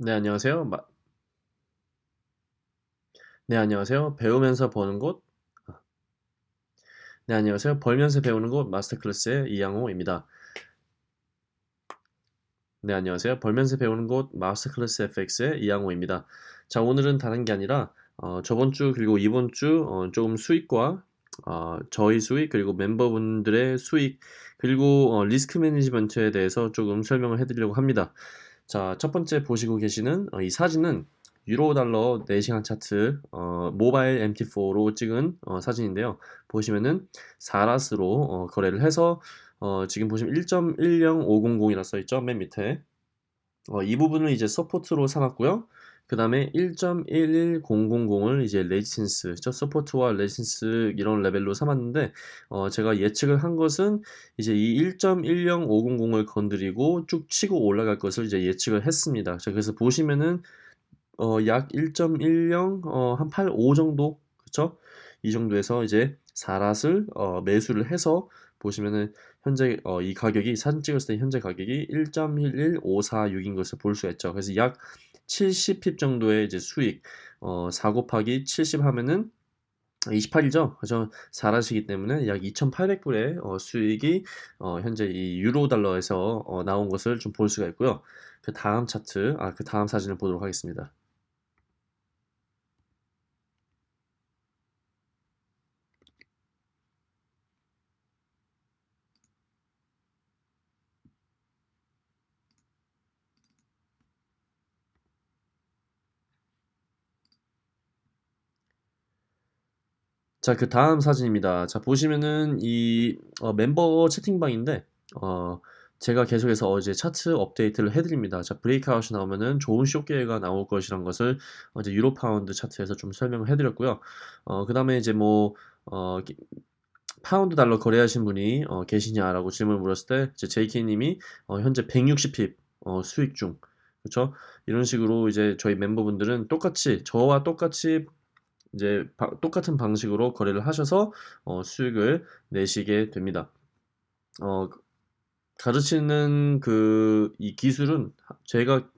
네, 안녕하세요. 마... 네, 안녕하세요. 배우면서 버는 곳. 아. 네, 안녕하세요. 벌면서 배우는 곳 마스터 클래스의 이양호입니다. 네, 안녕하세요. 벌면서 배우는 곳 마스터 클래스 FX의 이양호입니다. 자, 오늘은 다른 게 아니라 어, 저번 주 그리고 이번 주 어, 조금 수익과 어, 저희 수익 그리고 멤버분들의 수익 그리고 어, 리스크 매니지먼트에 대해서 조금 설명을 해드리려고 합니다. 자, 첫 번째 보시고 계시는 어, 이 사진은 유로 달러 4시간 차트 어, 모바일 MT4로 찍은 어, 사진인데요. 보시면은 사라스로 어, 거래를 해서 어, 지금 보시면 1.10500이라 써있죠. 맨 밑에 어, 이 부분을 이제 support로 삼았고요. 그 다음에 1.11000을 이제 resistance, 저 support와 resistance 이런 레벨로 삼았는데 어, 제가 예측을 한 것은 이제 이 1.10500을 건드리고 쭉 치고 올라갈 것을 이제 예측을 했습니다. 자, 그래서 보시면은 어, 약 1.10, 어, 한 85 정도, 그쵸? 이 정도에서 이제 사랏을 어, 매수를 해서 보시면은 현재 어, 이 가격이 사진 찍었을 때 현재 가격이 1.11546인 것을 볼 수가 있죠. 그래서 약 70핍 정도의 이제 수익 어, 4 곱하기 70 하면은 28이죠. 그죠? 4라시기 때문에 약 2,800불의 어, 수익이 어, 현재 이 유로 달러에서 어, 나온 것을 좀 볼 수가 있고요. 그 다음 차트, 아, 그 다음 사진을 보도록 하겠습니다. 자, 그 다음 사진입니다. 자, 보시면은 이 어, 멤버 채팅방인데 어, 제가 계속해서 어제 차트 업데이트를 해드립니다. 자, breakout이 나오면은 좋은 쇼기회가 나올 것이란 것을 어제 유로 파운드 차트에서 좀 설명을 해드렸고요. 어, 그 다음에 이제 뭐 어, 파운드 달러 거래하신 분이 어, 계시냐라고 질문을 물었을 때 이제 JK님이 어, 현재 160pip 어, 수익 중 그렇죠? 이런 식으로 이제 저희 멤버분들은 똑같이 저와 똑같이 이제 바, 똑같은 방식으로 거래를 하셔서 어, 수익을 내시게 됩니다. 어, 가르치는 그 이 기술은 제가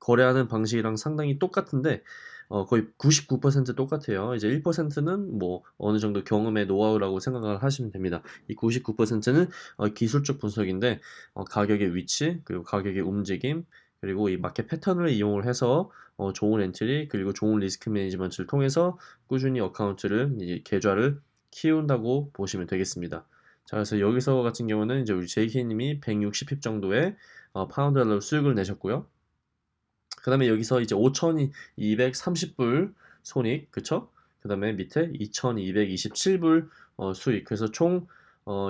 거래하는 방식이랑 상당히 똑같은데 어, 거의 99% 똑같아요. 이제 1%는 뭐 어느 정도 경험의 노하우라고 생각을 하시면 됩니다. 이 99%는 어, 기술적 분석인데 어, 가격의 위치 그리고 가격의 움직임 그리고 이 마켓 패턴을 이용을 해서 어, 좋은 entry 그리고 좋은 risk management를 통해서 꾸준히 account를 계좌를 키운다고 보시면 되겠습니다. 자 그래서 여기서 같은 경우는 이제 우리 JK님이 160pip 정도의 어, 파운드 달러 수익을 내셨고요. 그 다음에 여기서 이제 5,230불 손익 그쵸? 그 다음에 밑에 2,227불 어, 수익 그래서 총약 어,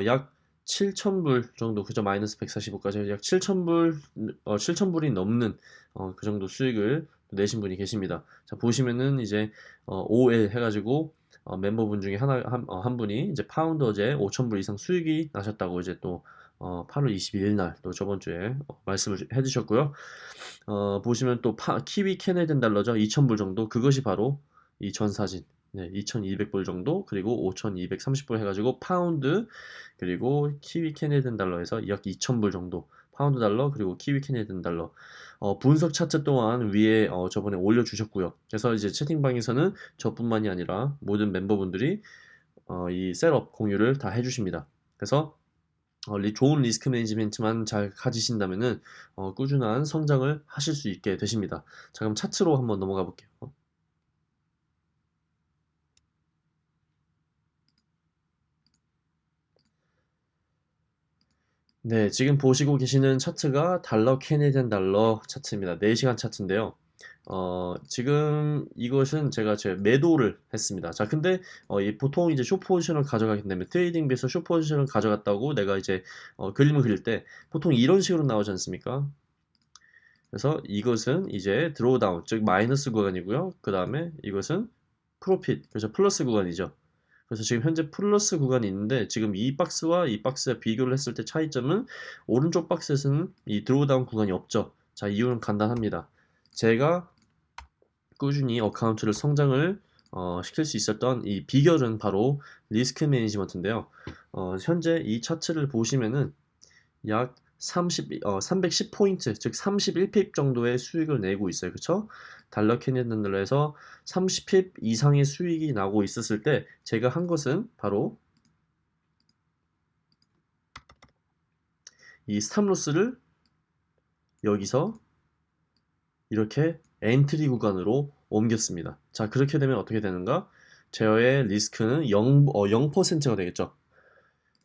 7,000불 정도 그죠 마이너스 145까지 약 7,000불 어, 7,000불이 넘는 어, 그 정도 수익을 내신 분이 계십니다. 자 보시면은 이제 어, OL 해가지고 어, 멤버분 중에 하나 한, 어, 한 분이 이제 파운드 어제 5,000불 이상 수익이 나셨다고 이제 또 어, 8월 22일 날 또 저번 주에 어, 말씀을 해주셨고요. 어, 보시면 또 파, Kiwi Canadian 달러죠 2,000불 정도 그것이 바로 이 전 사진 네, 2,200불 정도 그리고 5,230불 해가지고 파운드 그리고 Kiwi Canadian 달러에서 약 2,000불 정도 파운드 달러 그리고 Kiwi Canadian 달러. 어, 분석 차트 또한 위에 어, 저번에 올려주셨고요. 그래서 이제 채팅방에서는 저뿐만이 아니라 모든 멤버분들이 어, 이 setup 공유를 다 해주십니다. 그래서 어, 좋은 risk management만 잘 가지신다면 어, 꾸준한 성장을 하실 수 있게 되십니다. 자 그럼 차트로 한번 넘어가 볼게요 네, 지금 보시고 계시는 차트가 달러 Canadian 달러 차트입니다. 4시간 차트인데요. 어, 지금 이것은 제가 제 매도를 했습니다. 자, 근데 어, 이 보통 이제 숏 포지션을 가져가기 때문에 TradingView에서 short position을 가져갔다고 내가 이제 어, 그림을 그릴 때 보통 이런 식으로 나오지 않습니까? 그래서 이것은 이제 drawdown, 즉 마이너스 구간이고요. 그 다음에 이것은 profit, 그래서 플러스 구간이죠. 그래서 지금 현재 플러스 구간이 있는데 지금 이 박스와 이 박스와 비교를 했을 때 차이점은 오른쪽 박스에서는 이 drawdown 구간이 없죠. 자 이유는 간단합니다. 제가 꾸준히 account를 성장을 어, 시킬 수 있었던 이 비결은 바로 risk management인데요. 어, 현재 이 차트를 보시면은 약 30, 어, 310포인트, 즉 31pip 정도의 수익을 내고 있어요. 그쵸? 달러 Canadian 달러에서 30pip 이상의 수익이 나고 있었을 때 제가 한 것은 바로 이 stop loss를 여기서 이렇게 entry 구간으로 옮겼습니다. 자, 그렇게 되면 어떻게 되는가? 저의 리스크는 0, 어, 0%가 되겠죠.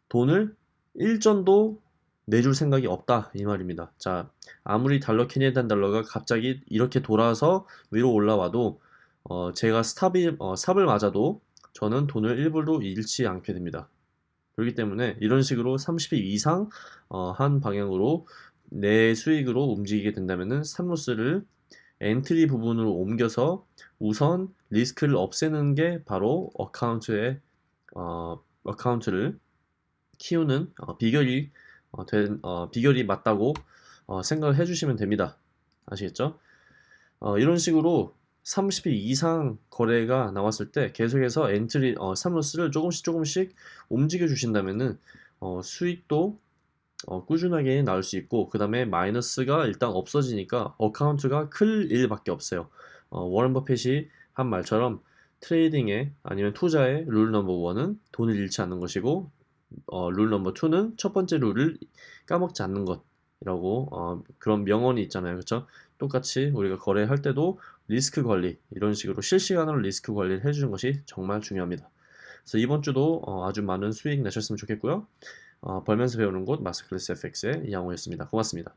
돈을 1전도 내줄 생각이 없다 이 말입니다. 자, 아무리 달러 Canadian 달러가 갑자기 이렇게 돌아서 위로 올라와도 어, 제가 stop이 어, stop을 맞아도 저는 돈을 1불도 잃지 않게 됩니다. 그렇기 때문에 이런 식으로 30일 이상 어, 한 방향으로 내 수익으로 움직이게 된다면은 stop loss를 entry 부분으로 옮겨서 우선 리스크를 없애는 게 바로 account의 어, account를 키우는 어, 비결이 어, 된, 어, 비결이 맞다고 어, 생각을 해주시면 됩니다. 아시겠죠? 어, 이런 식으로 30일 이상 거래가 나왔을 때 계속해서 entry 어, stop loss를 조금씩 조금씩 움직여 주신다면은 어, 수익도 어, 꾸준하게 나올 수 있고 그 다음에 마이너스가 일단 없어지니까 account가 클 일밖에 없어요. 어, 워런 버핏이 한 말처럼 trading에 아니면 투자의 rule number one은 돈을 잃지 않는 것이고 어, rule number two는 첫 번째 룰을 까먹지 않는 것이라고 어, 그런 명언이 있잖아요. 그렇죠? 똑같이 우리가 거래할 때도 리스크 관리 이런 식으로 실시간으로 리스크 관리를 해주는 것이 정말 중요합니다. 그래서 이번 주도 어, 아주 많은 수익 내셨으면 좋겠고요. 어, 벌면서 배우는 곳 마스터클래스 FX의 이양호였습니다. 고맙습니다.